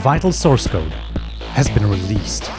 Vital source code has been released.